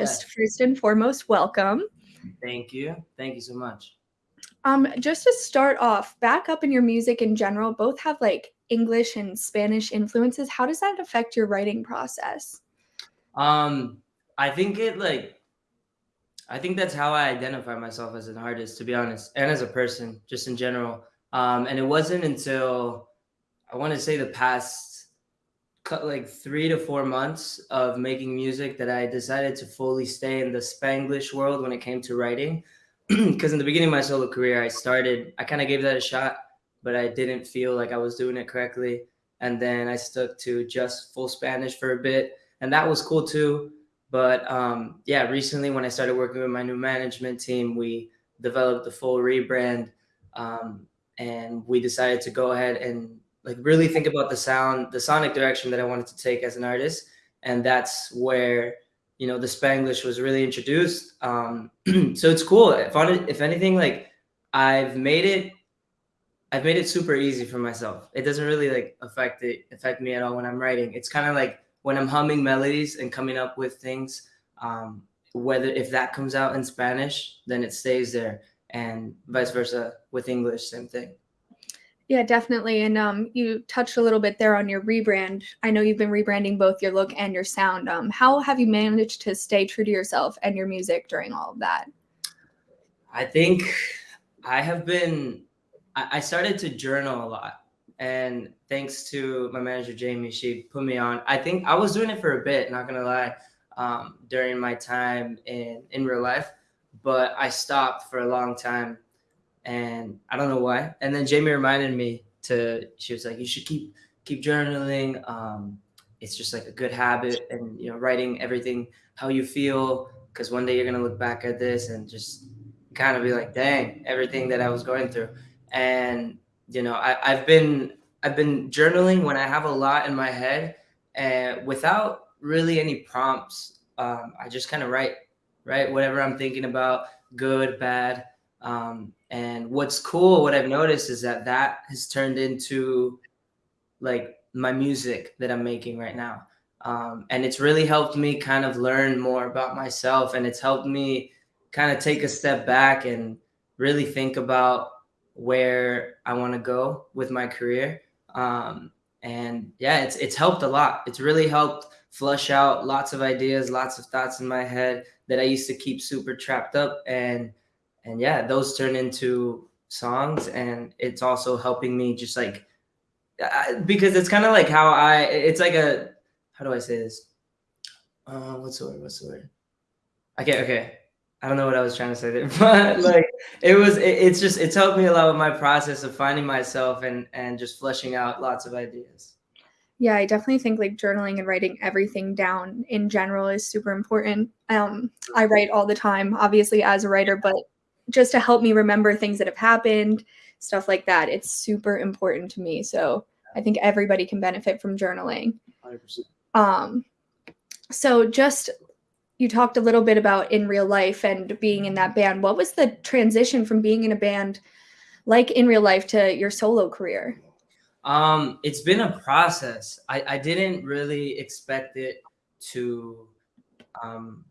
just first and foremost, welcome. Thank you. Thank you so much. Um, just to start off, back up in your music in general, both have like English and Spanish influences. How does that affect your writing process? Um, I think it like I think that's how I identify myself as an artist, to be honest, and as a person, just in general. Um, and it wasn't until I want to say the past like three to four months of making music that I decided to fully stay in the Spanglish world when it came to writing. Because in the beginning of my solo career, I started, I kind of gave that a shot, but I didn't feel like I was doing it correctly. And then I stuck to just full Spanish for a bit, and that was cool too. But um, yeah, recently when I started working with my new management team, we developed the full rebrand, um, and we decided to go ahead and like really think about the sound, the sonic direction that I wanted to take as an artist, and that's where you know the Spanglish was really introduced. Um, so it's cool. If on if anything, like I've made it, I've made it super easy for myself. It doesn't really like affect it affect me at all when I'm writing. It's kind of like when I'm humming melodies and coming up with things. Um, whether if that comes out in Spanish, then it stays there, and vice versa with English, same thing. Yeah, definitely. And um, you touched a little bit there on your rebrand. I know you've been rebranding both your look and your sound. Um, how have you managed to stay true to yourself and your music during all of that? I think I have been, I started to journal a lot. And thanks to my manager, Jamie, she put me on. I think I was doing it for a bit, not gonna lie, um, during my time in, in real life, but I stopped for a long time and I don't know why. And then Jamie reminded me to. She was like, "You should keep keep journaling. Um, it's just like a good habit, and you know, writing everything how you feel, because one day you're gonna look back at this and just kind of be like, dang, everything that I was going through. And you know, I, I've been I've been journaling when I have a lot in my head, and without really any prompts. Um, I just kind of write, write whatever I'm thinking about, good, bad. Um, and what's cool, what I've noticed is that that has turned into like my music that I'm making right now. Um, and it's really helped me kind of learn more about myself. And it's helped me kind of take a step back and really think about where I want to go with my career. Um, and yeah, it's, it's helped a lot. It's really helped flush out lots of ideas, lots of thoughts in my head that I used to keep super trapped up. And and yeah, those turn into songs, and it's also helping me just like because it's kind of like how I. It's like a how do I say this? Uh, what's the word? What's the word? Okay, okay. I don't know what I was trying to say there, but like it was. It, it's just it's helped me a lot with my process of finding myself and and just fleshing out lots of ideas. Yeah, I definitely think like journaling and writing everything down in general is super important. Um, I write all the time, obviously as a writer, but just to help me remember things that have happened, stuff like that. It's super important to me. So I think everybody can benefit from journaling. 100%. Um, so just you talked a little bit about in real life and being in that band. What was the transition from being in a band like in real life to your solo career? Um, it's been a process. I, I didn't really expect it to um,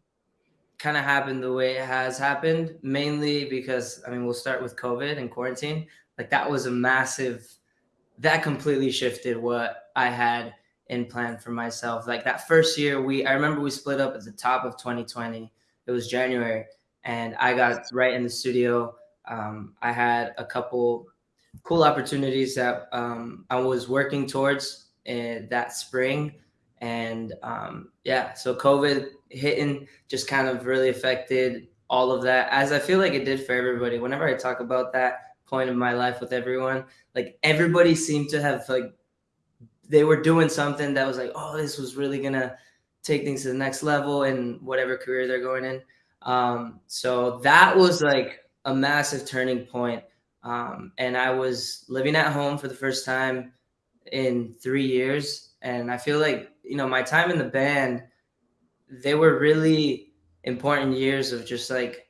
kind of happened the way it has happened, mainly because I mean, we'll start with COVID and quarantine. Like that was a massive, that completely shifted what I had in plan for myself. Like that first year, we I remember we split up at the top of 2020. It was January, and I got right in the studio. Um, I had a couple cool opportunities that um, I was working towards in that spring and um, yeah, so COVID hitting just kind of really affected all of that, as I feel like it did for everybody. Whenever I talk about that point of my life with everyone, like everybody seemed to have like they were doing something that was like, oh, this was really gonna take things to the next level in whatever career they're going in. Um, so that was like a massive turning point. Um, and I was living at home for the first time in three years. And I feel like you know, my time in the band, they were really important years of just like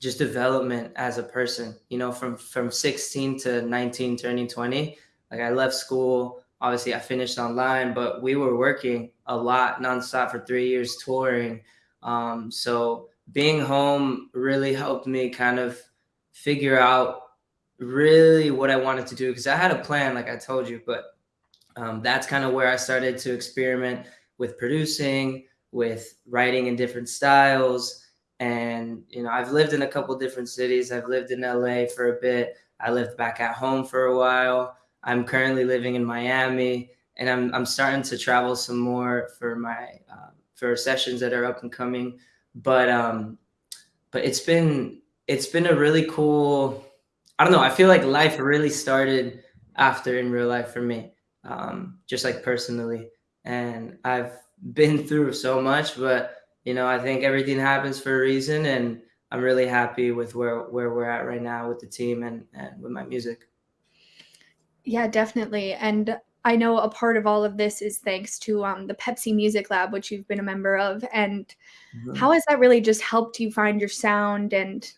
just development as a person, you know, from from 16 to 19 turning 20. Like I left school, obviously I finished online, but we were working a lot nonstop for 3 years touring. Um, so being home really helped me kind of figure out really what I wanted to do because I had a plan, like I told you, but um, that's kind of where I started to experiment with producing, with writing in different styles. And, you know, I've lived in a couple different cities. I've lived in LA for a bit. I lived back at home for a while. I'm currently living in Miami and I'm, I'm starting to travel some more for my, uh, for sessions that are up and coming. But, um, but it's been, it's been a really cool, I don't know. I feel like life really started after in real life for me, um, just like personally. And I've been through so much, but you know, I think everything happens for a reason, and I'm really happy with where where we're at right now with the team and and with my music. Yeah, definitely. And I know a part of all of this is thanks to um, the Pepsi Music Lab, which you've been a member of. And mm-hmm. how has that really just helped you find your sound and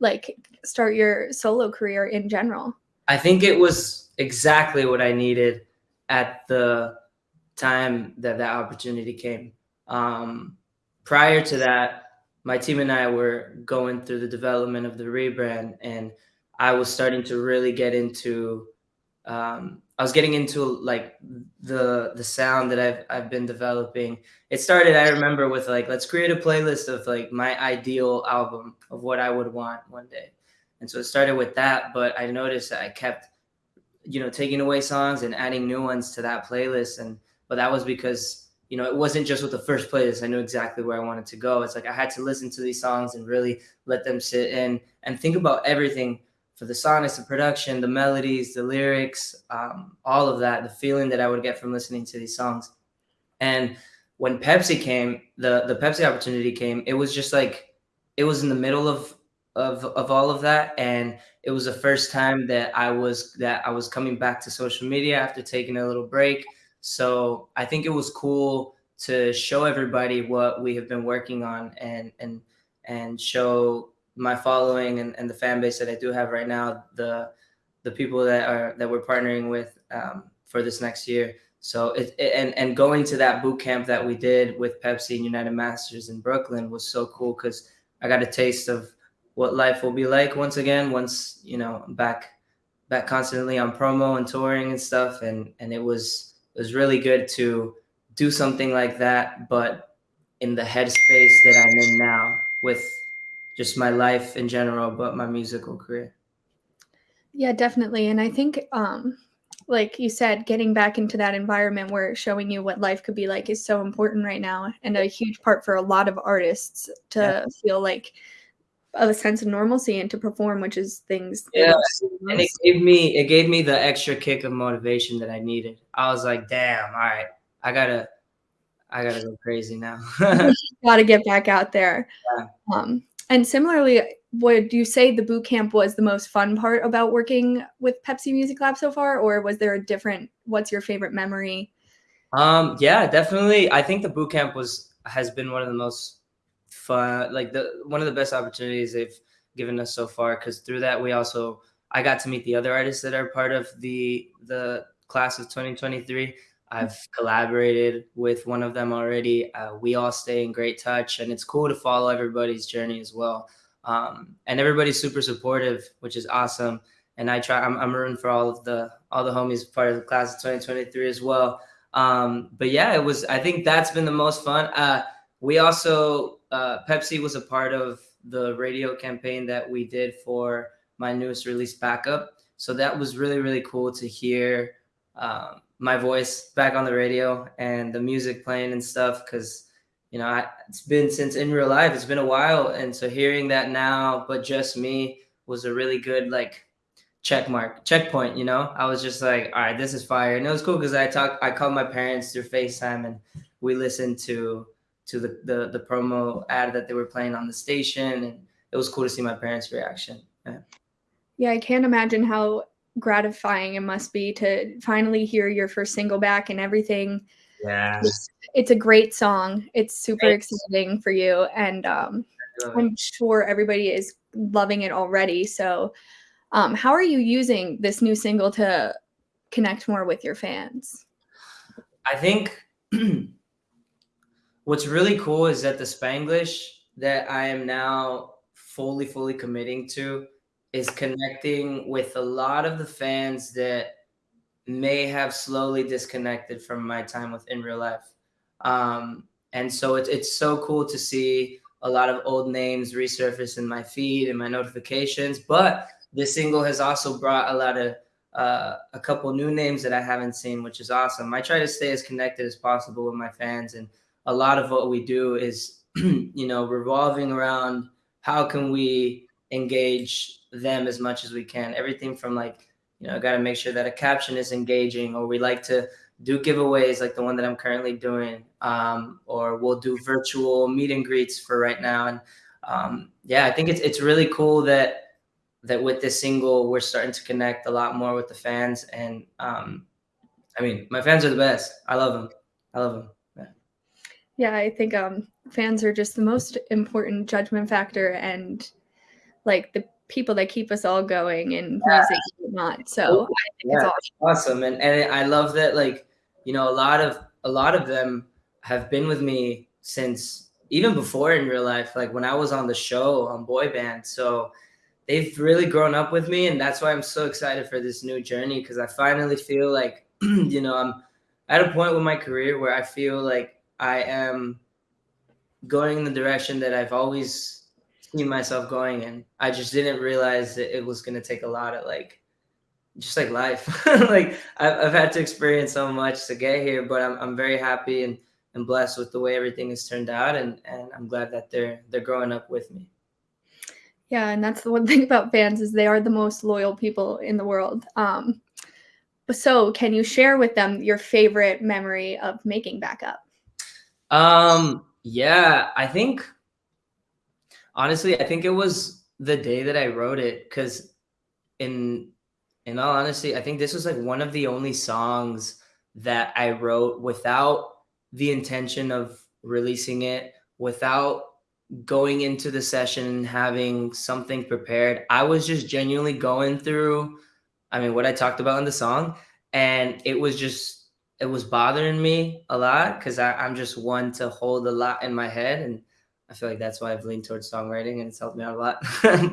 like start your solo career in general? I think it was exactly what I needed at the time that that opportunity came. Um, prior to that, my team and I were going through the development of the rebrand, and I was starting to really get into. Um, I was getting into like the the sound that I've I've been developing. It started, I remember, with like let's create a playlist of like my ideal album of what I would want one day, and so it started with that. But I noticed that I kept, you know, taking away songs and adding new ones to that playlist, and but that was because you know it wasn't just with the first playlist. I knew exactly where I wanted to go. It's like I had to listen to these songs and really let them sit in and think about everything for the sonics, the production, the melodies, the lyrics, um, all of that, the feeling that I would get from listening to these songs. And when Pepsi came, the the Pepsi opportunity came, it was just like it was in the middle of of of all of that and it was the first time that I was that I was coming back to social media after taking a little break. So I think it was cool to show everybody what we have been working on and and and show my following and, and the fan base that I do have right now, the the people that are that we're partnering with um, for this next year. So it, it, and and going to that boot camp that we did with Pepsi and United Masters in Brooklyn was so cool because I got a taste of what life will be like once again once you know back back constantly on promo and touring and stuff and and it was it was really good to do something like that but in the headspace that I'm in now with just my life in general, but my musical career. Yeah, definitely. And I think, um, like you said, getting back into that environment where showing you what life could be like is so important right now, and a huge part for a lot of artists to yeah. feel like a sense of normalcy and to perform, which is things. Yeah, and it gave me it gave me the extra kick of motivation that I needed. I was like, damn, all right, I gotta I gotta go crazy now. gotta get back out there. Yeah. Um, and similarly, would you say the boot camp was the most fun part about working with Pepsi Music Lab so far, or was there a different? What's your favorite memory? Um, yeah, definitely. I think the boot camp was has been one of the most fun, like the one of the best opportunities they've given us so far. Because through that, we also I got to meet the other artists that are part of the the class of 2023. I've collaborated with one of them already. Uh, we all stay in great touch, and it's cool to follow everybody's journey as well. Um, and everybody's super supportive, which is awesome. And I try. I'm, I'm rooting for all of the all the homies part of the class of 2023 as well. Um, but yeah, it was. I think that's been the most fun. Uh, we also uh, Pepsi was a part of the radio campaign that we did for my newest release, Backup. So that was really really cool to hear. Um, my voice back on the radio and the music playing and stuff because you know I, it's been since in real life it's been a while and so hearing that now but just me was a really good like check mark checkpoint you know i was just like all right this is fire and it was cool because i talked i called my parents through facetime and we listened to to the, the the promo ad that they were playing on the station and it was cool to see my parents reaction yeah, yeah i can't imagine how gratifying it must be to finally hear your first single back and everything. Yeah. It's, it's a great song. It's super Thanks. exciting for you. And um, I'm sure everybody is loving it already. So, um, how are you using this new single to connect more with your fans? I think what's really cool is that the Spanglish that I am now fully, fully committing to is connecting with a lot of the fans that may have slowly disconnected from my time with in real life. Um, and so it's it's so cool to see a lot of old names resurface in my feed and my notifications. But this single has also brought a lot of uh, a couple new names that I haven't seen, which is awesome. I try to stay as connected as possible with my fans, and a lot of what we do is, you know, revolving around how can we engage them as much as we can. Everything from like, you know, I got to make sure that a caption is engaging, or we like to do giveaways like the one that I'm currently doing, um, or we'll do virtual meet and greets for right now. And um, yeah, I think it's it's really cool that that with this single we're starting to connect a lot more with the fans. And um, I mean, my fans are the best. I love them. I love them. Yeah, I think um, fans are just the most important judgment factor and like the people that keep us all going in yeah. music not so yeah, awesome. awesome and and i love that like you know a lot of a lot of them have been with me since even before in real life like when i was on the show on boy band so they've really grown up with me and that's why i'm so excited for this new journey because i finally feel like you know i'm at a point with my career where i feel like i am going in the direction that i've always seen myself going in i just didn't realize that it was going to take a lot of like just like life. like I've, I've had to experience so much to get here, but I'm, I'm very happy and, and blessed with the way everything has turned out. And, and I'm glad that they're, they're growing up with me. Yeah. And that's the one thing about fans is they are the most loyal people in the world. Um, so can you share with them your favorite memory of making backup? Um, yeah, I think honestly, I think it was the day that I wrote it because in in all honesty, I think this was like one of the only songs that I wrote without the intention of releasing it, without going into the session and having something prepared. I was just genuinely going through, I mean, what I talked about in the song. And it was just, it was bothering me a lot because I'm just one to hold a lot in my head. And I feel like that's why I've leaned towards songwriting and it's helped me out a lot.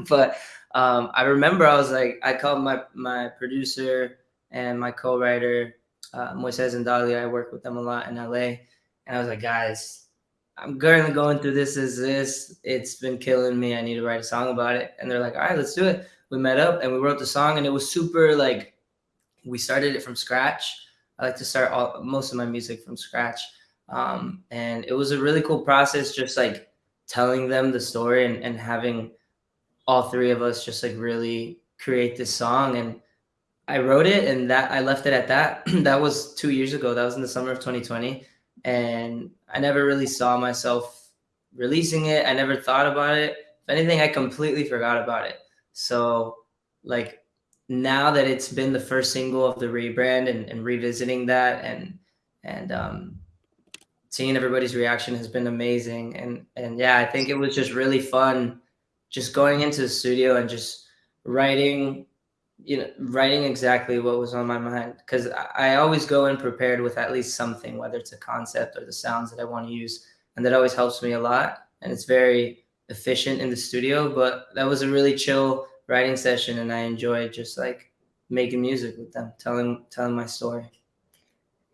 but um, I remember I was like, I called my my producer and my co-writer, uh, Moises and Dahlia. I work with them a lot in LA, and I was like, guys, I'm currently going through this. Is this? It's been killing me. I need to write a song about it. And they're like, all right, let's do it. We met up and we wrote the song, and it was super like, we started it from scratch. I like to start all most of my music from scratch, um, and it was a really cool process. Just like telling them the story and, and having all three of us just like really create this song and I wrote it and that I left it at that. that was two years ago. That was in the summer of 2020. And I never really saw myself releasing it. I never thought about it. If anything, I completely forgot about it. So like now that it's been the first single of the rebrand and, and revisiting that and and um seeing everybody's reaction has been amazing. And and yeah, I think it was just really fun just going into the studio and just writing you know writing exactly what was on my mind. Because I, I always go in prepared with at least something whether it's a concept or the sounds that i want to use. And that always helps me a lot. And it's very efficient in the studio but that was a really chill writing session and i enjoy just like making music with them telling telling my story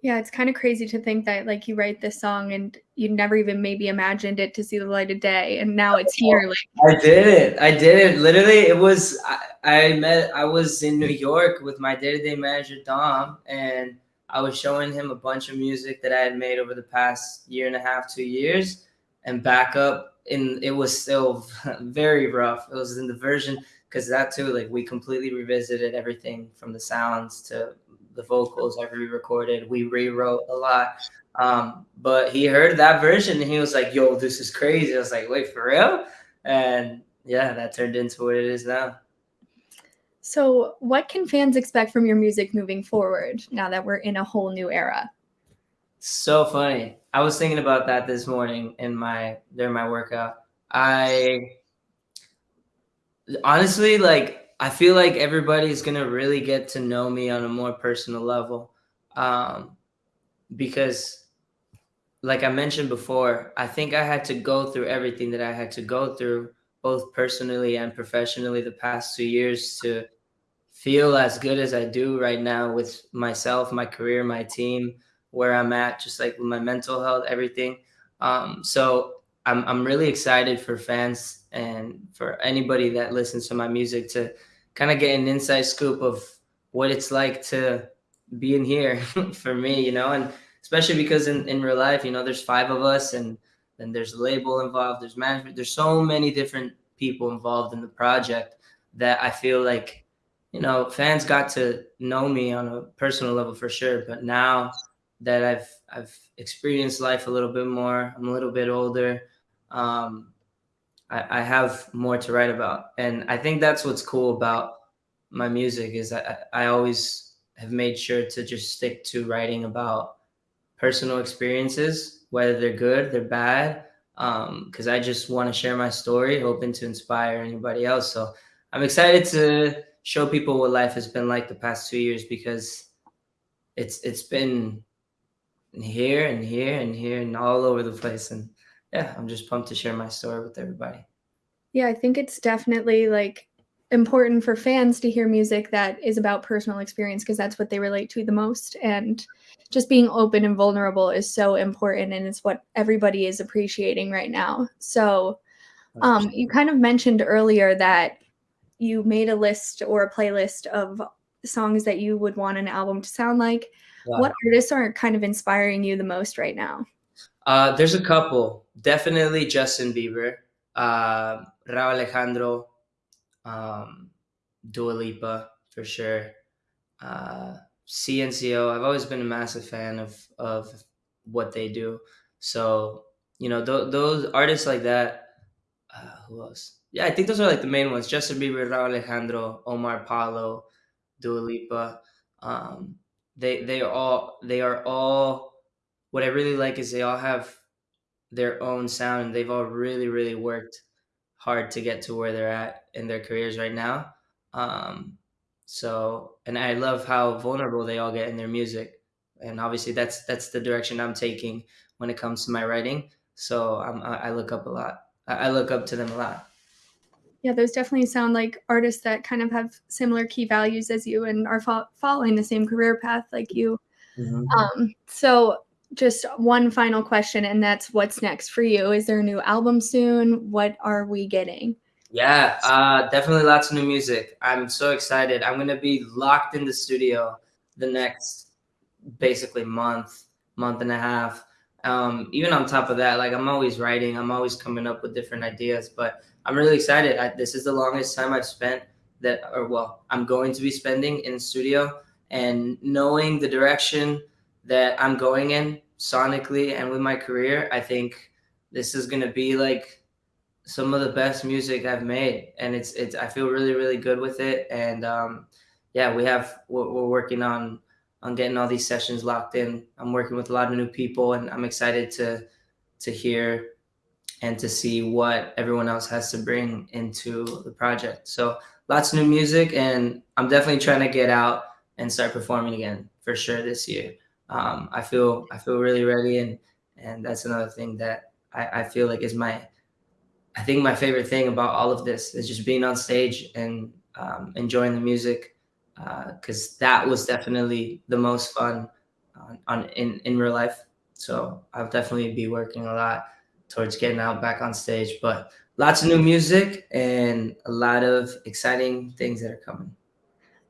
yeah, it's kind of crazy to think that like you write this song and you never even maybe imagined it to see the light of day, and now it's here. Like I did it. I did it. Literally, it was. I, I met. I was in New York with my day-to-day manager Dom, and I was showing him a bunch of music that I had made over the past year and a half, two years, and back up And it was still very rough. It was in the version because that too, like we completely revisited everything from the sounds to the vocals I re-recorded. We rewrote a lot. Um, but he heard that version and he was like, yo, this is crazy. I was like, wait, for real? And yeah, that turned into what it is now. So, what can fans expect from your music moving forward now that we're in a whole new era? So funny. I was thinking about that this morning in my during my workout. I honestly like I feel like everybody's gonna really get to know me on a more personal level, um, because like I mentioned before, I think I had to go through everything that I had to go through, both personally and professionally, the past two years to feel as good as I do right now with myself, my career, my team, where I'm at, just like with my mental health, everything. Um, so I'm, I'm really excited for fans and for anybody that listens to my music to kind of get an inside scoop of what it's like to be in here for me, you know, and especially because in, in real life, you know, there's five of us and then there's a label involved, there's management, there's so many different people involved in the project that I feel like, you know, fans got to know me on a personal level for sure. But now that I've I've experienced life a little bit more, I'm a little bit older. Um, I, I have more to write about, and I think that's what's cool about my music is I, I always have made sure to just stick to writing about personal experiences, whether they're good, they're bad, because um, I just want to share my story, hoping to inspire anybody else. So I'm excited to show people what life has been like the past two years because it's it's been here and here and here and all over the place. And yeah, I'm just pumped to share my story with everybody. Yeah, I think it's definitely like important for fans to hear music that is about personal experience because that's what they relate to the most and just being open and vulnerable is so important and it's what everybody is appreciating right now. So um, you kind of mentioned earlier that you made a list or a playlist of songs that you would want an album to sound like. What artists are kind of inspiring you the most right now? Uh, there's a couple definitely justin bieber uh, Rauw alejandro um, Dua Lipa for sure. Uh, CNCO, I've always been a massive fan of of what they do. So you know th- those artists like that. Uh, who else? Yeah, I think those are like the main ones: Justin Bieber, Rauw Alejandro, Omar Apollo, Dua Lipa. Um, they they all they are all. What I really like is they all have their own sound, and they've all really really worked hard to get to where they're at in their careers right now. Um, so, and I love how vulnerable they all get in their music, and obviously that's that's the direction I'm taking when it comes to my writing. So I'm, I look up a lot. I look up to them a lot. Yeah, those definitely sound like artists that kind of have similar key values as you and are fo- following the same career path like you. Mm-hmm. Um, so just one final question, and that's what's next for you? Is there a new album soon? What are we getting? Yeah, uh, definitely lots of new music. I'm so excited. I'm gonna be locked in the studio the next basically month, month and a half. Um, even on top of that, like I'm always writing, I'm always coming up with different ideas. But I'm really excited. I, this is the longest time I've spent that, or well, I'm going to be spending in studio, and knowing the direction that I'm going in sonically and with my career, I think this is gonna be like some of the best music I've made, and it's it's I feel really really good with it, and um, yeah, we have we're, we're working on on getting all these sessions locked in. I'm working with a lot of new people, and I'm excited to to hear and to see what everyone else has to bring into the project. So lots of new music, and I'm definitely trying to get out and start performing again for sure this year um, I feel I feel really ready, and and that's another thing that I, I feel like is my I think my favorite thing about all of this is just being on stage and um, enjoying the music because uh, that was definitely the most fun on, on in in real life. So I'll definitely be working a lot towards getting out back on stage, but lots of new music and a lot of exciting things that are coming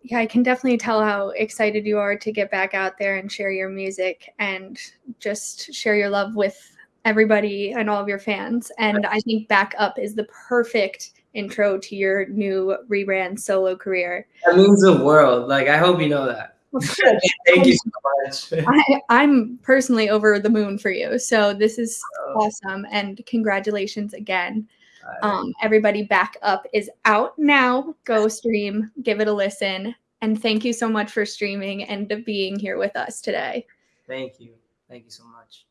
yeah, I can definitely tell how excited you are to get back out there and share your music and just share your love with everybody and all of your fans. And I think Back Up is the perfect intro to your new rebrand solo career. That means the world. Like, I hope you know that. Thank you so much. I, am personally over the moon for you. So this is oh. awesome. And congratulations again. Um, everybody back up is out now. Go stream, give it a listen. And thank you so much for streaming and being here with us today. Thank you. Thank you so much.